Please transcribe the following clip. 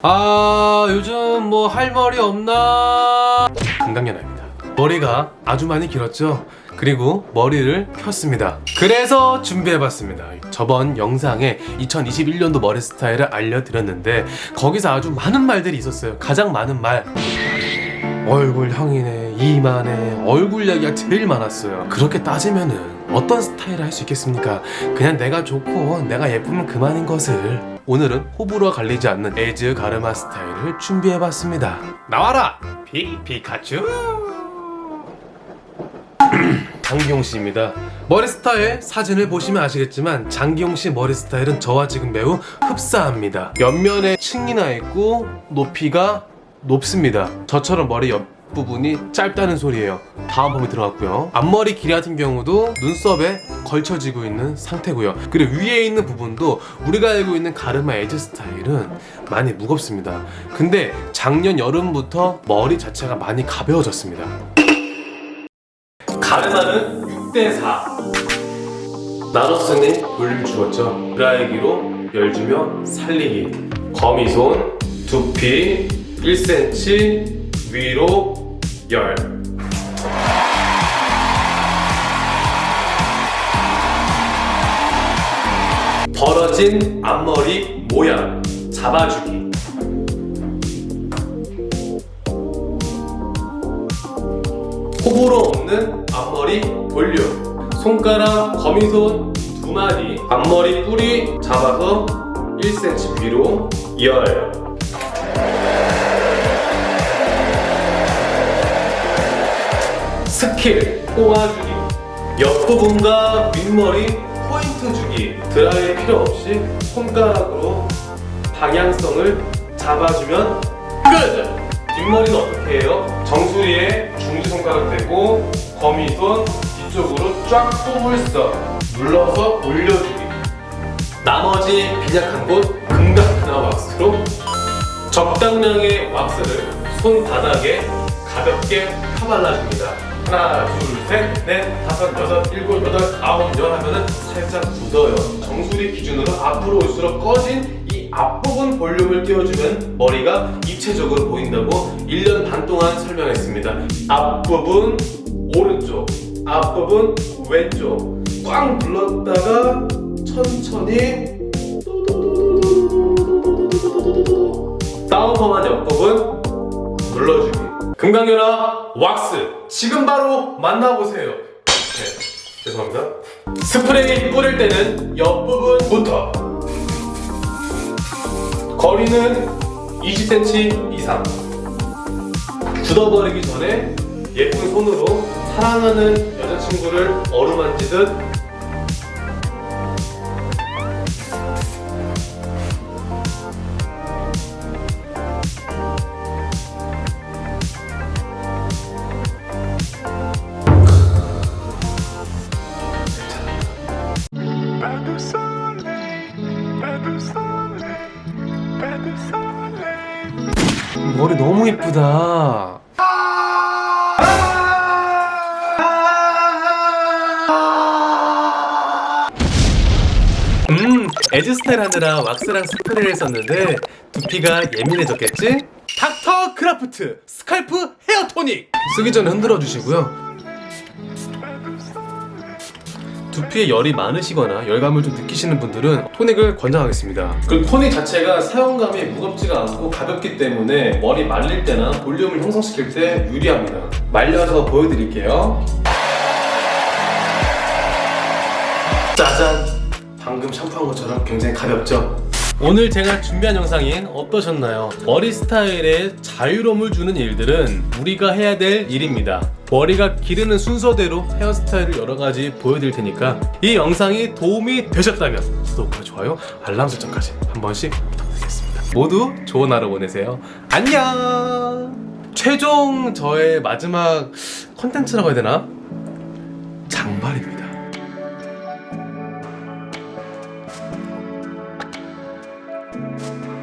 아 요즘 뭐 할 머리 없나? 금강연아입니다. 머리가 아주 많이 길었죠? 그리고 머리를 폈습니다. 그래서 준비해봤습니다. 저번 영상에 2021년도 머리 스타일을 알려드렸는데 거기서 아주 많은 말들이 있었어요. 가장 많은 말. 얼굴 형이네 이만해. 얼굴 이야기가 제일 많았어요. 그렇게 따지면은 어떤 스타일을 할 수 있겠습니까? 그냥 내가 좋고 내가 예쁘면 그만인 것을 오늘은 호불호가 갈리지 않는 에즈 가르마 스타일을 준비해봤습니다 나와라 피 피카츄 장기용 씨입니다. 머리 스타일 사진을 보시면 아시겠지만 장기용 씨 머리 스타일은 저와 지금 매우 흡사합니다. 옆면에 층이 나 있고 높이가 높습니다. 저처럼 머리 옆 부분이 짧다는 소리예요. 다음 펌이 들어갔고요. 앞머리 길이 같은 경우도 눈썹에 걸쳐지고 있는 상태고요. 그리고 위에 있는 부분도 우리가 알고 있는 가르마 as 스타일은 많이 무겁습니다. 근데 작년 여름부터 머리 자체가 많이 가벼워졌습니다. 가르마는 6대4 나로스니 볼륨 주었죠 드라이기로 열 주며 살리기 거미손 두피 1cm 위로 열. 벌어진 앞머리 모양 잡아주기. 호불호 없는 앞머리 볼륨. 손가락 거미손 두 마디 앞머리 뿌리 잡아서 1cm 위로 열 스킬 꼬아주기 옆부분과 윗머리 포인트 주기 드라이 필요 없이 손가락으로 방향성을 잡아주면 끝! 뒷머리는 어떻게 해요? 정수리에 중지 손가락 대고 거미손 뒤쪽으로 쫙 뽑을서 눌러서 올려주기 나머지 빈약한 곳 금강나 왁스로 적당량의 왁스를 손바닥에 가볍게 펴발라줍니다 하나, 둘, 셋, 넷, 다섯, 여섯, 일곱, 여덟, 아홉, 열 하면은 살짝 굳어요. 정수리 기준으로 앞으로 올수록 꺼진 이 앞부분 볼륨을 띄워주면 머리가 입체적으로 보인다고 1년 반 동안 설명했습니다. 앞부분 오른쪽 앞부분 왼쪽. 꽉 눌렀다가 천천히 다운펌한 옆부분 눌러주기 금강연아 왁스 지금 바로 만나보세요. 네 죄송합니다. 스프레이 뿌릴 때는 옆부분부터. 거리는 20cm 이상. 굳어버리기 전에 예쁜 손으로 사랑하는 여자친구를 어루만지듯 머리 너무 이쁘다. 음 as 스타일 하느라 왁스랑 스프레이를 썼는데 두피가 예민해졌겠지? 닥터 크라프트 scalp 헤어 토닉! 쓰기 전에 흔들어 주시고요 두피에 열이 많으시거나 열감을 좀 느끼시는 분들은 토닉을 권장하겠습니다. 그리고 토닉 자체가 사용감이 무겁지가 않고 가볍기 때문에 머리 말릴 때나 볼륨을 형성시킬 때 유리합니다. 말려서 보여드릴게요. 짜잔! 방금 샴푸한 것처럼 굉장히 가볍죠? 오늘 제가 준비한 영상이 어떠셨나요? 머리 스타일에 자유로움을 주는 일들은 우리가 해야 될 일입니다 머리가 기르는 순서대로 헤어스타일을 여러가지 보여드릴 테니까 이 영상이 도움이 되셨다면 구독과 좋아요 알람 설정까지 한 번씩 부탁드리겠습니다. 모두 좋은 하루 보내세요. 안녕! 최종 저의 마지막 컨텐츠라고 해야 되나? 장발입니다.